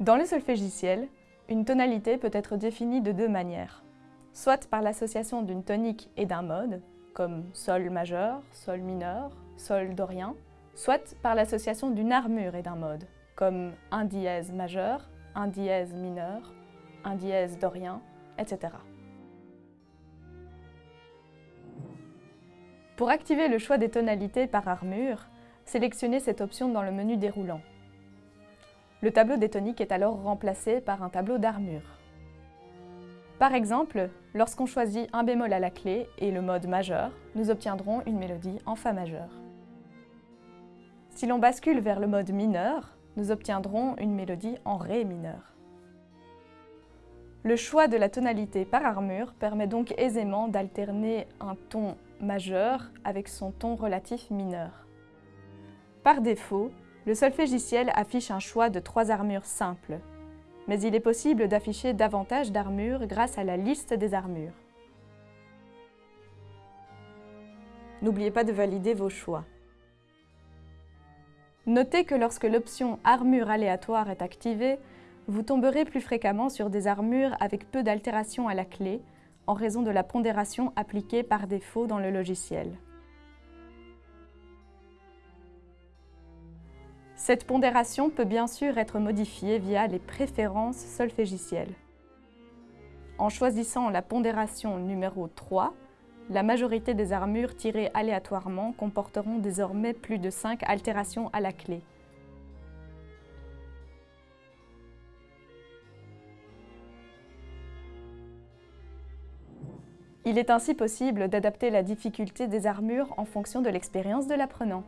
Dans le solfégiciel, une tonalité peut être définie de deux manières. Soit par l'association d'une tonique et d'un mode, comme Sol majeur, Sol mineur, Sol dorien, soit par l'association d'une armure et d'un mode, comme un dièse majeur, un dièse mineur, un dièse dorien, etc. Pour activer le choix des tonalités par armure, sélectionnez cette option dans le menu déroulant. Le tableau des toniques est alors remplacé par un tableau d'armure. Par exemple, lorsqu'on choisit un bémol à la clé et le mode majeur, nous obtiendrons une mélodie en Fa majeur. Si l'on bascule vers le mode mineur, nous obtiendrons une mélodie en Ré mineur. Le choix de la tonalité par armure permet donc aisément d'alterner un ton majeur avec son ton relatif mineur. Par défaut, le solfégiciel affiche un choix de trois armures simples, mais il est possible d'afficher davantage d'armures grâce à la liste des armures. N'oubliez pas de valider vos choix. Notez que lorsque l'option « Armure aléatoire » est activée, vous tomberez plus fréquemment sur des armures avec peu d'altération à la clé, en raison de la pondération appliquée par défaut dans le logiciel. Cette pondération peut bien sûr être modifiée via les préférences solfégicielles. En choisissant la pondération numéro 3, la majorité des armures tirées aléatoirement comporteront désormais plus de 5 altérations à la clé. Il est ainsi possible d'adapter la difficulté des armures en fonction de l'expérience de l'apprenant.